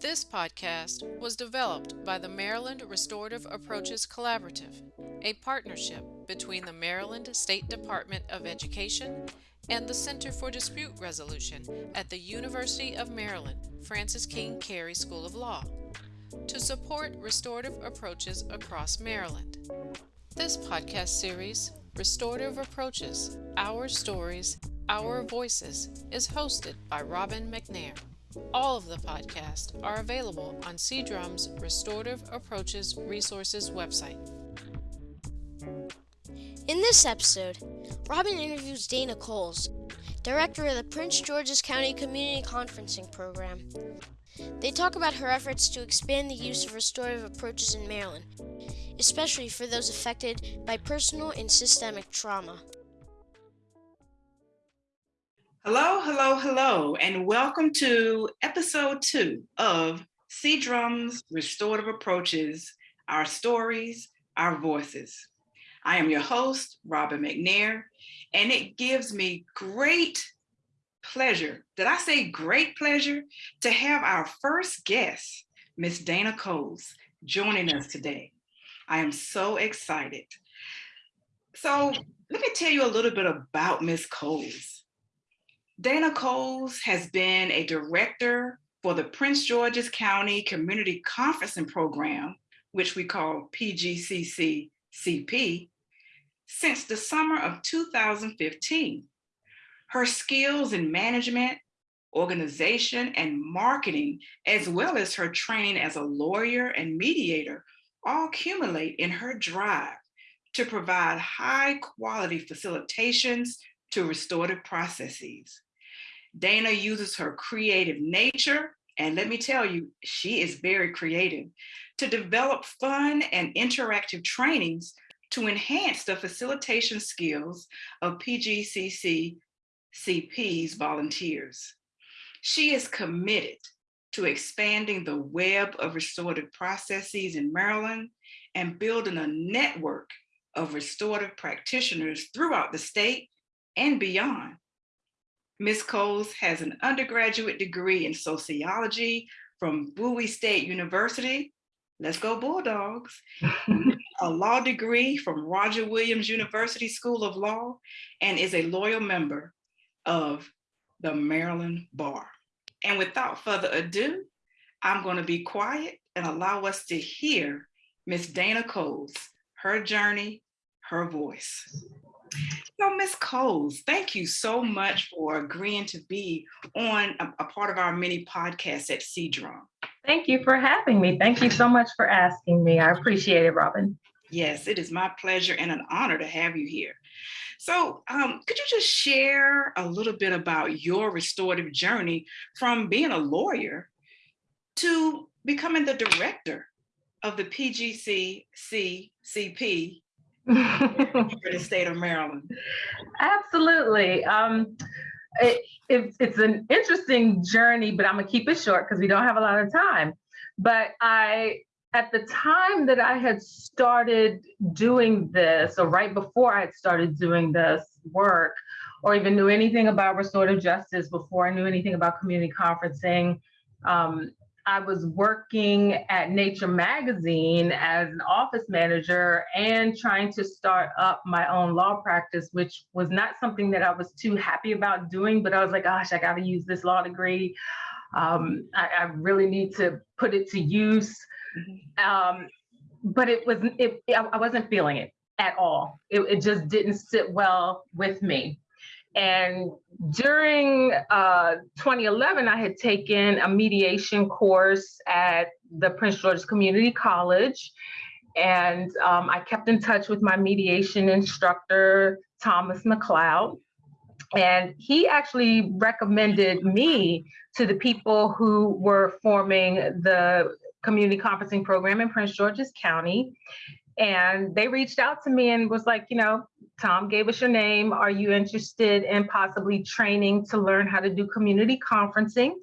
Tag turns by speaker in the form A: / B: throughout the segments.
A: This podcast was developed by the Maryland Restorative Approaches Collaborative, a partnership between the Maryland State Department of Education and the Center for Dispute Resolution at the University of Maryland Francis King Carey School of Law to support restorative approaches across Maryland. This podcast series, Restorative Approaches Our Stories, Our Voices, is hosted by Robin McNair. All of the podcasts are available on CDRUM's Restorative Approaches Resources website.
B: In this episode, Robin interviews Dana Coles, director of the Prince George's County Community Conferencing Program. They talk about her efforts to expand the use of restorative approaches in Maryland, especially for those affected by personal and systemic trauma.
C: Hello, hello, hello, and welcome to episode two of CDRUM's Restorative Approaches, Our Stories, Our Voices. I am your host, Robin McNair, and it gives me great pleasure, did I say great pleasure, to have our first guest, Miss Dana Coles, joining us today. I am so excited. So let me tell you a little bit about Miss Coles. Dana Coles has been a director for the Prince George's County Community Conferencing Program, which we call PGCC CP, since the summer of 2015. Her skills in management, organization, and marketing, as well as her training as a lawyer and mediator, all accumulate in her drive to provide high quality facilitations to restorative processes. Dana uses her creative nature, and let me tell you, she is very creative, to develop fun and interactive trainings to enhance the facilitation skills of PGCC CP's volunteers. She is committed to expanding the web of restorative processes in Maryland and building a network of restorative practitioners throughout the state and beyond. Ms. Coles has an undergraduate degree in sociology from Bowie State University. Let's go Bulldogs. a law degree from Roger Williams University School of Law and is a loyal member of the Maryland Bar. And without further ado, I'm going to be quiet and allow us to hear Miss Dana Coles, her journey, her voice. So, Ms. Coles, thank you so much for agreeing to be on a, a part of our mini podcast at CDRUM.
D: Thank you for having me. Thank you so much for asking me. I appreciate it, Robin.
C: Yes, it is my pleasure and an honor to have you here. So, um, could you just share a little bit about your restorative journey from being a lawyer to becoming the director of the PGCCCP for the state of Maryland.
D: Absolutely. Um, it, it, it's an interesting journey, but I'm gonna keep it short because we don't have a lot of time. But I, at the time that I had started doing this, or right before I had started doing this work, or even knew anything about restorative justice before I knew anything about community conferencing, um, I was working at Nature Magazine as an office manager and trying to start up my own law practice, which was not something that I was too happy about doing, but I was like, gosh, I got to use this law degree. Um, I, I, really need to put it to use. Mm-hmm. Um, but it was, it, I wasn't feeling it at all. It, it just didn't sit well with me. And during uh, 2011, I had taken a mediation course at the Prince George's Community College. And um, I kept in touch with my mediation instructor, Thomas McLeod. And he actually recommended me to the people who were forming the community conferencing program in Prince George's County. And they reached out to me and was like, you know, Tom gave us your name. Are you interested in possibly training to learn how to do community conferencing?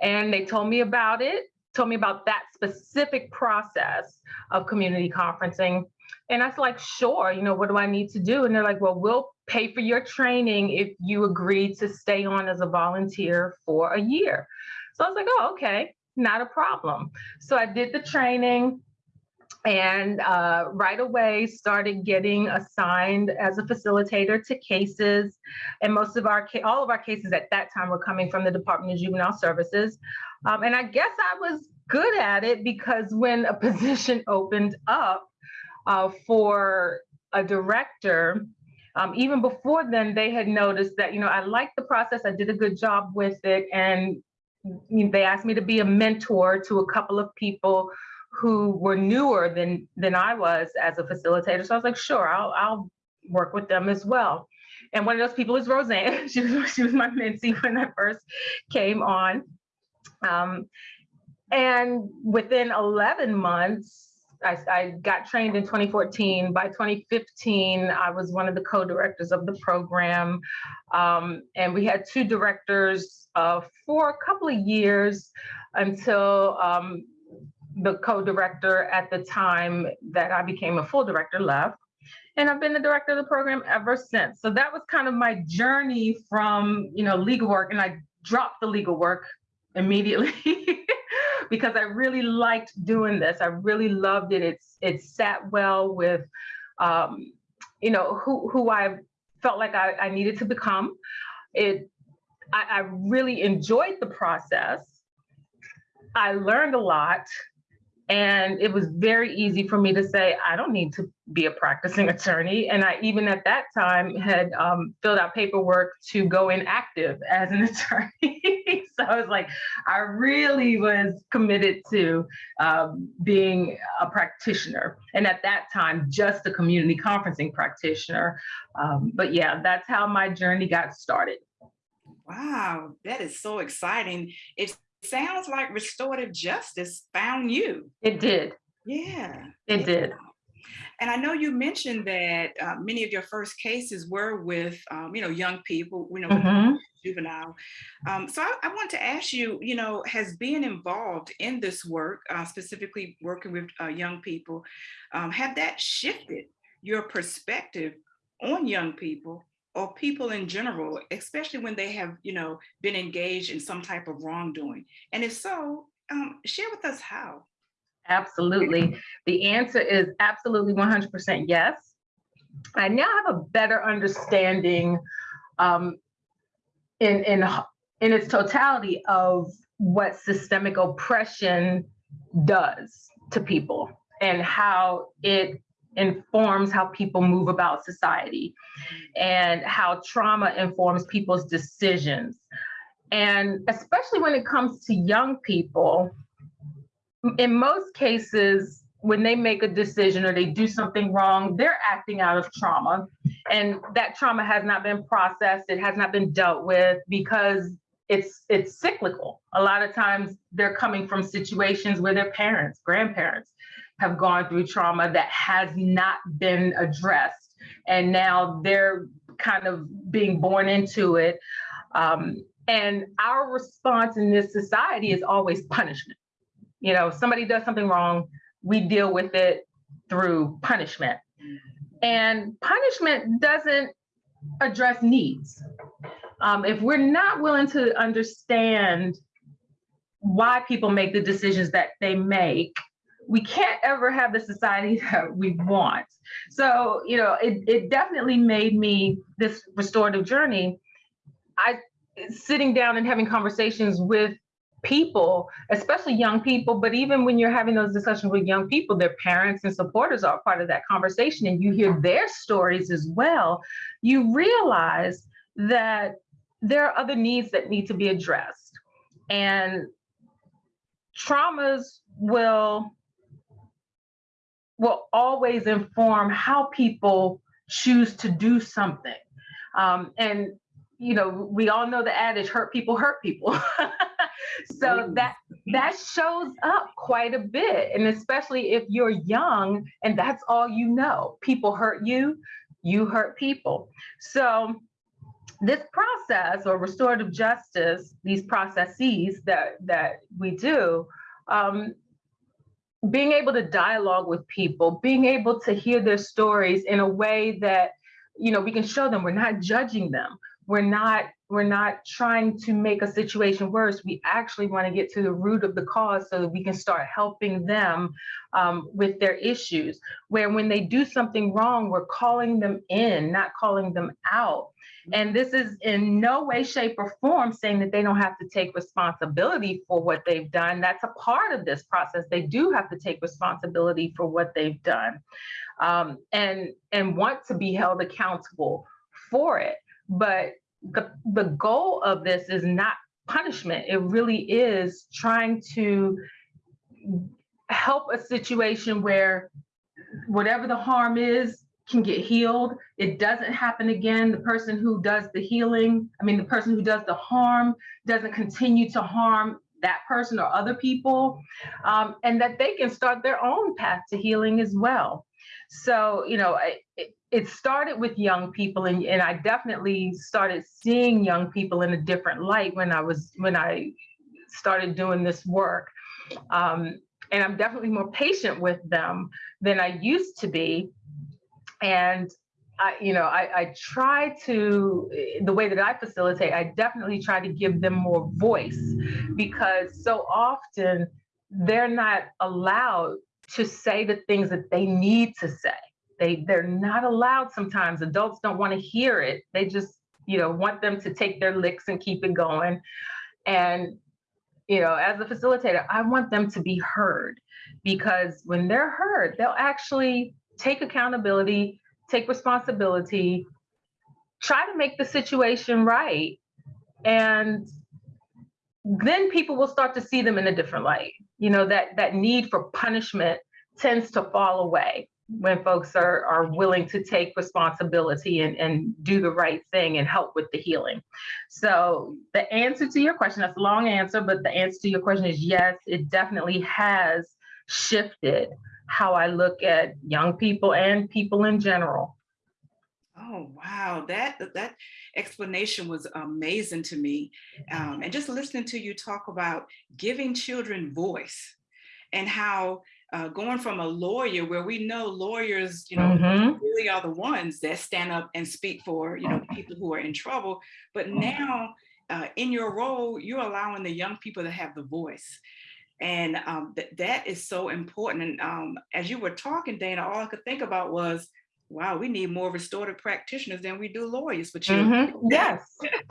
D: And they told me about it, told me about that specific process of community conferencing. And I was like, sure, you know, what do I need to do? And they're like, well, we'll pay for your training if you agree to stay on as a volunteer for a year. So I was like, oh, okay. not a problem. So I did the training and uh, right away started getting assigned as a facilitator to cases. And most of our all of our cases at that time were coming from the department of juvenile services. Um, and i guess i was good at it because when a position opened up uh, for a director um, even before then they had noticed that you know i liked the process i did a good job with it and they asked me to be a mentor to a couple of people who were newer than than I was as a facilitator. So I was like, sure, I'll I'll work with them as well. And one of those people is Roseanne. She was she was my mentee when I first came on. Um, and within 11 months, I, I, got trained in 2014. By 2015, I was one of the co-directors of the program. Um, and we had two directors uh, for a couple of years until um, the co-director at the time that I became a full director left. And I've been the director of the program ever since. So that was kind of my journey from, you know, legal work. And I dropped the legal work immediately because I really liked doing this. I really loved it. It's it sat well with um, you know, who who I felt like I, I needed to become. It I, I really enjoyed the process. I learned a lot and it was very easy for me to say, I don't need to be a practicing attorney. And I even at that time had um, filled out paperwork to go inactive as an attorney. so I was like, I really was committed to um, being a practitioner. And at that time, just a community conferencing practitioner. Um, but yeah, that's how my journey got started.
C: Wow, that is so exciting. It's sounds like restorative justice found you.
D: It did.
C: Yeah.
D: It did.
C: And I know you mentioned that uh, many of your first cases were with, um, you know, young people, you know, mm -hmm. juvenile. Um, so I, I, want to ask you, you know, has being involved in this work, uh, specifically working with uh, young people, um, have that shifted your perspective on young people or people in general, especially when they have, you know, been engaged in some type of wrongdoing? And if so, um, share with us how.
D: Absolutely. The answer is absolutely 100% yes. I now have a better understanding um, in, in, in its totality of what systemic oppression does to people and how it informs how people move about society and how trauma informs people's decisions. And especially when it comes to young people, in most cases, when they make a decision or they do something wrong, they're acting out of trauma. And that trauma has not been processed, it has not been dealt with because it's it's cyclical. A lot of times they're coming from situations where their parents, grandparents have gone through trauma that has not been addressed. And now they're kind of being born into it. Um, and our response in this society is always punishment. You know, somebody does something wrong, we deal with it through punishment. And punishment doesn't address needs. Um, if we're not willing to understand why people make the decisions that they make, we can't ever have the society that we want. So, you know, it, it definitely made me this restorative journey. I sitting down and having conversations with people, especially young people, but even when you're having those discussions with young people, their parents and supporters are part of that conversation and you hear their stories as well, you realize that there are other needs that need to be addressed. And traumas will will always inform how people choose to do something. Um, and you know, we all know the adage, hurt people hurt people. so that that shows up quite a bit. And especially if you're young and that's all you know, people hurt you, you hurt people. So this process or restorative justice, these processes that that we do, um, being able to dialogue with people, being able to hear their stories in a way that, you know, we can show them we're not judging them. we're not we're not trying to make a situation worse. We actually want to get to the root of the cause so that we can start helping them um, with their issues. Where when they do something wrong, we're calling them in, not calling them out. And this is in no way, shape, or form saying that they don't have to take responsibility for what they've done. That's a part of this process. They do have to take responsibility for what they've done um, and, and want to be held accountable for it. But the, the goal of this is not punishment. It really is trying to help a situation where whatever the harm is can get healed. It doesn't happen again. The person who does the healing, I mean, the person who does the harm doesn't continue to harm that person or other people, um, and that they can start their own path to healing as well. So, you know, it, it started with young people and, and I definitely started seeing young people in a different light when I was when I started doing this work. Um, and I'm definitely more patient with them than I used to be. And I, you know, I, I try to, eh, the way that I facilitate, I definitely try to give them more voice because so often they're not allowed to say the things that they need to say they they're not allowed sometimes. Adults don't want to hear it. They just, you know, want them to take their licks and keep it going. And you know, as a facilitator, I want them to be heard because when they're heard, they'll actually take accountability, take responsibility, try to make the situation right. And then people will start to see them in a different light. You know, that that need for punishment tends to fall away when folks are, are willing to take responsibility and, and do the right thing and help with the healing. So the answer to your question, that's a long answer, but the answer to your question is yes, it definitely has shifted how I look at young people and people in general.
C: Oh, wow. That that explanation was amazing to me. Um, and just listening to you talk about giving children voice and how uh, going from a lawyer where we know lawyers, you know, mm-hmm. really are the ones that stand up and speak for, you know, people who are in trouble. But now uh, in your role, you're allowing the young people to have the voice. And um, th- that is so important. And um, as you were talking, Dana, all I could think about was wow, we need more restorative practitioners than we do lawyers. But you,
D: mm-hmm. yes,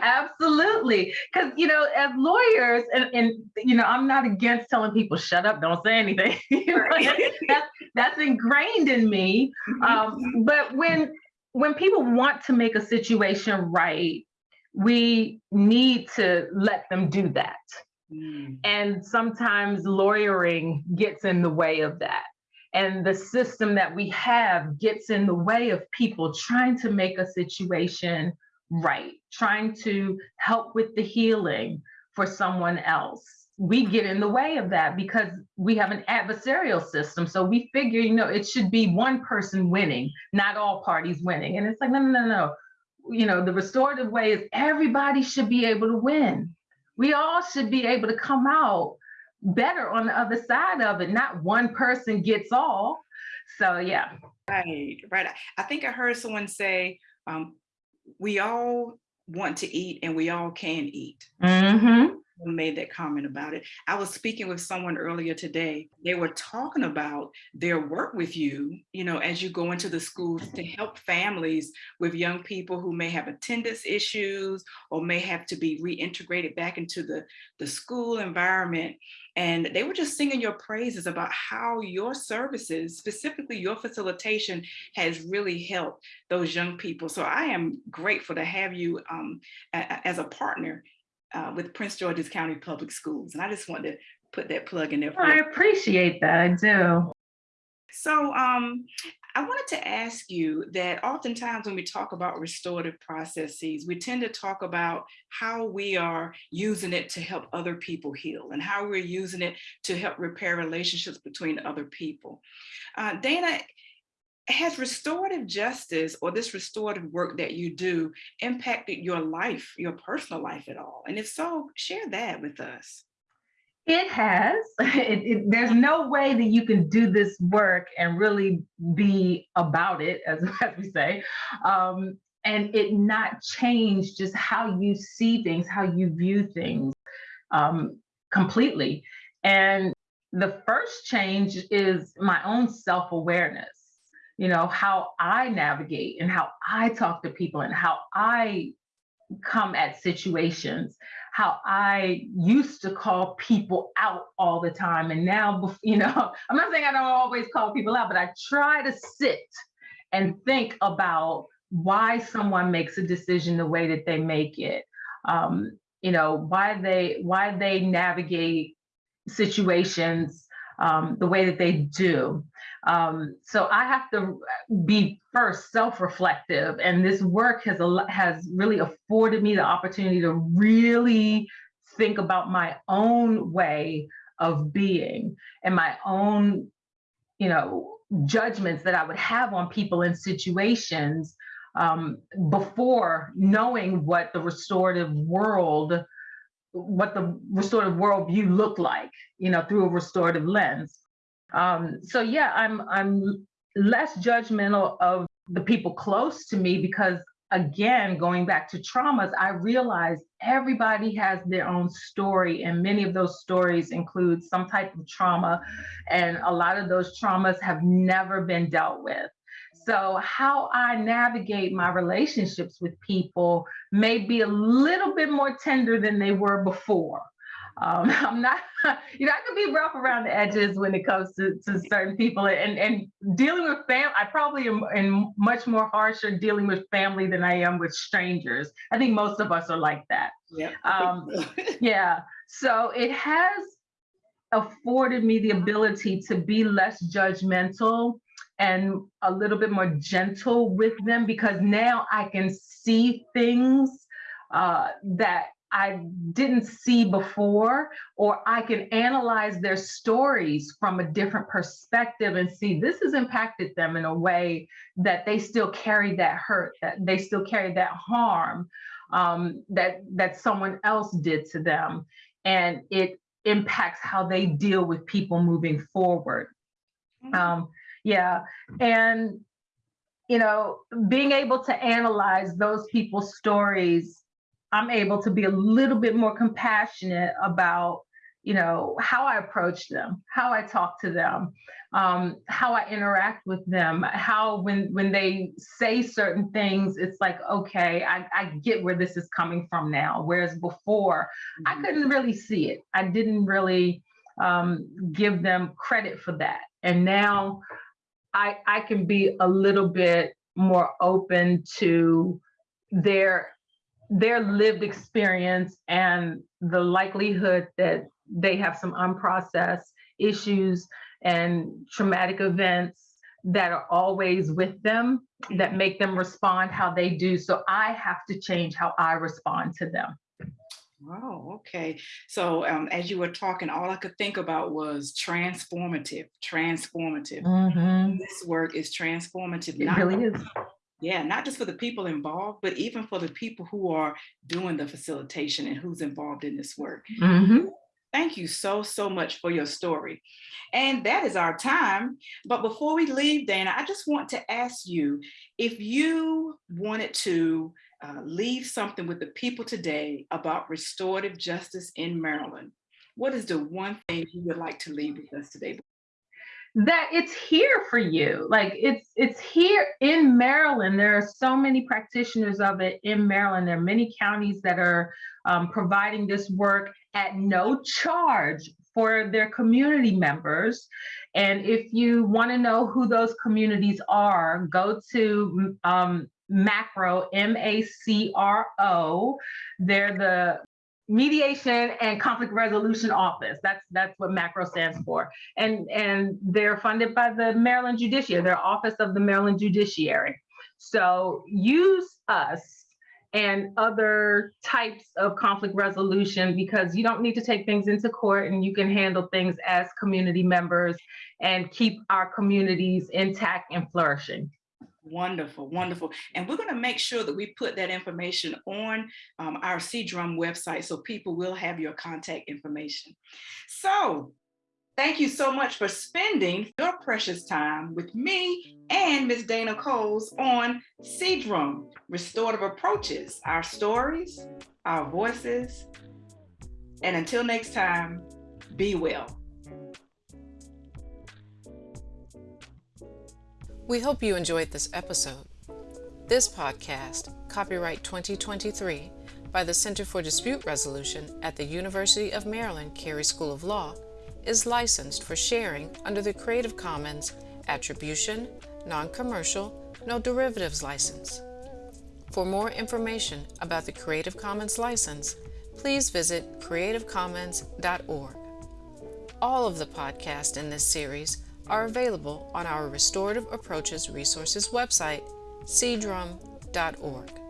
D: absolutely. Because you know, as lawyers, and, and you know, I'm not against telling people shut up, don't say anything. that's that's ingrained in me. Mm-hmm. Um, but when when people want to make a situation right, we need to let them do that. Mm. And sometimes lawyering gets in the way of that and the system that we have gets in the way of people trying to make a situation right, trying to help with the healing for someone else. We get in the way of that because we have an adversarial system. So we figure, you know, it should be one person winning, not all parties winning. And it's like, no, no, no, no. You know, the restorative way is everybody should be able to win. We all should be able to come out better on the other side of it. Not one person gets all. So yeah.
C: Right, right. I think I heard someone say, um, we all want to eat and we all can eat. Mm-hmm made that comment about it. I was speaking with someone earlier today. They were talking about their work with you, you know, as you go into the schools to help families with young people who may have attendance issues or may have to be reintegrated back into the, the school environment. And they were just singing your praises about how your services, specifically your facilitation, has really helped those young people. So I am grateful to have you um, as a partner uh, with Prince George's County Public Schools. And I just wanted to put that plug in there.
D: I appreciate that, I do.
C: So um, I wanted to ask you that oftentimes when we talk about restorative processes, we tend to talk about how we are using it to help other people heal and how we're using it to help repair relationships between other people. Uh, Dana, has restorative justice or this restorative work that you do impacted your life, your personal life at all? And if so, share that with us.
D: It has. It, it, there's no way that you can do this work and really be about it, as, as we say, um, and it not change just how you see things, how you view things um, completely. And the first change is my own self-awareness you know how i navigate and how i talk to people and how i come at situations how i used to call people out all the time and now you know i'm not saying i don't always call people out but i try to sit and think about why someone makes a decision the way that they make it um, you know why they why they navigate situations um, the way that they do. Um, so I have to be first self-reflective, and this work has has really afforded me the opportunity to really think about my own way of being and my own, you know, judgments that I would have on people in situations um, before knowing what the restorative world what the restorative worldview looked like, you know, through a restorative lens. Um, so yeah, I'm I'm less judgmental of the people close to me because again, going back to traumas, I realized everybody has their own story, and many of those stories include some type of trauma, and a lot of those traumas have never been dealt with. So, how I navigate my relationships with people may be a little bit more tender than they were before. Um, I'm not, you know, I can be rough around the edges when it comes to, to certain people and, and dealing with family. I probably am, am much more harsher dealing with family than I am with strangers. I think most of us are like that.
C: Yeah.
D: Um, yeah. So it has afforded me the ability to be less judgmental and a little bit more gentle with them because now I can see things uh, that I didn't see before, or I can analyze their stories from a different perspective and see this has impacted them in a way that they still carry that hurt, that they still carry that harm um, that that someone else did to them, and it impacts how they deal with people moving forward. Mm-hmm. Um, yeah. And, you know, being able to analyze those people's stories, I'm able to be a little bit more compassionate about, you know, how I approach them, how I talk to them, um, how I interact with them, how when when they say certain things, it's like, okay, I, I get where this is coming from now. Whereas before, mm-hmm. I couldn't really see it. I didn't really um, give them credit for that. And now I, I can be a little bit more open to their their lived experience and the likelihood that they have some unprocessed issues and traumatic events that are always with them that make them respond how they do. So I have to change how I respond to them.
C: Oh, okay. So um, as you were talking, all I could think about was transformative, transformative.
D: Mm-hmm.
C: This work is transformative.
D: It really is.
C: Yeah, not just for the people involved, but even for the people who are doing the facilitation and who's involved in this work.
D: Mm-hmm.
C: Thank you so, so much for your story. And that is our time. But before we leave, Dana, I just want to ask you if you wanted to uh, leave something with the people today about restorative justice in Maryland, what is the one thing you would like to leave with us today?
D: That it's here for you. Like it's it's here in maryland. There are so many practitioners of it in maryland. There are many counties that are um, providing this work at no charge for their community members. And if you want to know who those communities are go to um, macro m-a-c-r-o they're the mediation and conflict resolution office. That's that's what macro stands for. And and they're funded by the maryland judiciary. Their office of the maryland judiciary. So use us and other types of conflict resolution because you don't need to take things into court and you can handle things as community members and keep our communities intact and flourishing
C: Wonderful, wonderful. And we're going to make sure that we put that information on um, our CDRUM website so people will have your contact information. So Thank you so much for spending your precious time with me and Ms. Dana Coles on CDRUM, Restorative Approaches, our stories, our voices. And until next time, be well.
A: We hope you enjoyed this episode. This podcast, copyright 2023, by the Center for Dispute Resolution at the University of Maryland Carey School of Law, is licensed for sharing under the Creative Commons Attribution, Non-Commercial, No Derivatives license. For more information about the Creative Commons license, please visit creativecommons.org. All of the podcasts in this series are available on our Restorative Approaches Resources website, cdrum.org.